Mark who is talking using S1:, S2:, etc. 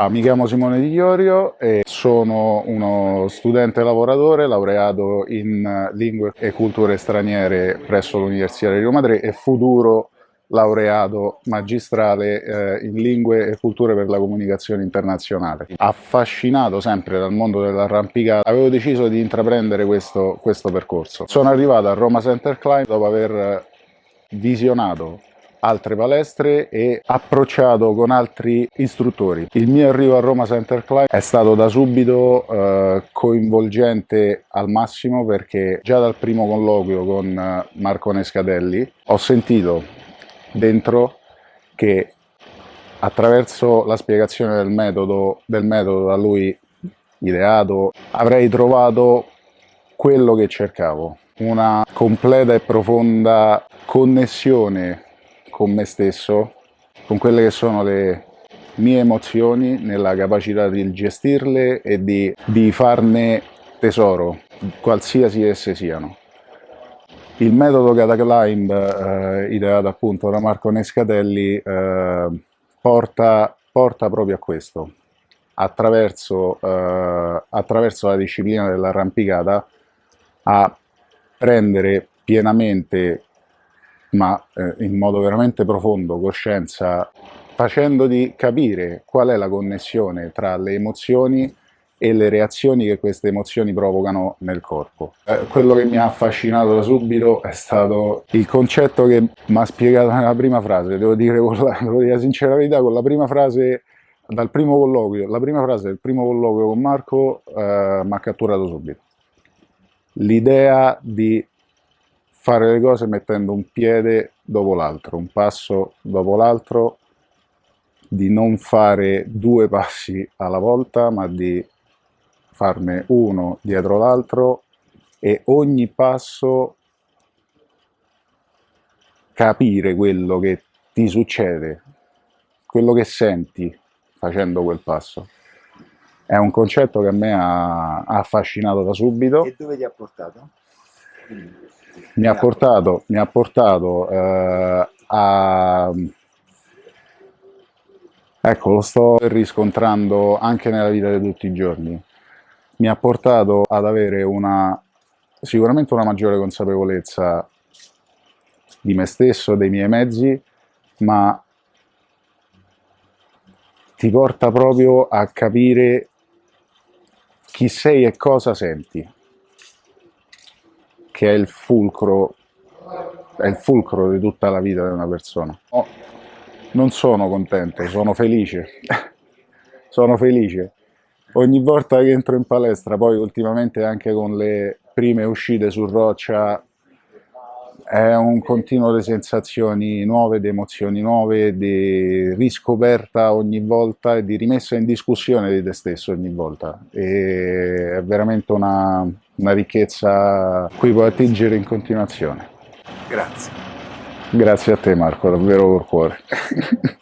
S1: Ah, mi chiamo Simone Di Chiorio e sono uno studente lavoratore laureato in lingue e culture straniere presso l'Università di Roma 3 e futuro laureato magistrale eh, in lingue e culture per la comunicazione internazionale. Affascinato sempre dal mondo dell'arrampicata, avevo deciso di intraprendere questo, questo percorso. Sono arrivato a Roma Center Climb dopo aver visionato altre palestre e approcciato con altri istruttori. Il mio arrivo a Roma Center Climb è stato da subito eh, coinvolgente al massimo perché già dal primo colloquio con eh, Marco Nescatelli ho sentito dentro che attraverso la spiegazione del metodo, del metodo da lui ideato avrei trovato quello che cercavo una completa e profonda connessione con me stesso, con quelle che sono le mie emozioni, nella capacità di gestirle e di, di farne tesoro, qualsiasi esse siano. Il metodo Cataclimb, eh, ideato appunto da Marco Nescatelli, eh, porta, porta, proprio a questo. Attraverso, eh, attraverso la disciplina dell'arrampicata a prendere pienamente ma eh, in modo veramente profondo, coscienza, facendoti capire qual è la connessione tra le emozioni e le reazioni che queste emozioni provocano nel corpo. Eh, quello che mi ha affascinato da subito è stato il concetto che mi ha spiegato nella prima frase, devo dire, la, devo dire la sincera verità, con la prima frase dal primo colloquio, la prima frase del primo colloquio con Marco eh, mi ha catturato subito. L'idea di fare le cose mettendo un piede dopo l'altro, un passo dopo l'altro, di non fare due passi alla volta, ma di farne uno dietro l'altro e ogni passo capire quello che ti succede, quello che senti facendo quel passo. È un concetto che a me ha, affascinato da subito.
S2: E dove ti ha portato?
S1: Mi ha portato, mi ha portato eh, a... Ecco, lo sto riscontrando anche nella vita di tutti i giorni. Mi ha portato ad avere una, sicuramente una maggiore consapevolezza di me stesso, dei miei mezzi, ma ti porta proprio a capire chi sei e cosa senti che è il fulcro, è il fulcro di tutta la vita di una persona. No, non sono contento, sono felice, sono felice. Ogni volta che entro in palestra, poi ultimamente anche con le prime uscite su roccia, è un continuo di sensazioni nuove, di emozioni nuove, di riscoperta ogni volta e di rimessa in discussione di te stesso ogni volta. E è veramente una, una ricchezza cui puoi attingere in continuazione.
S2: Grazie.
S1: Grazie a te Marco, davvero col cuore.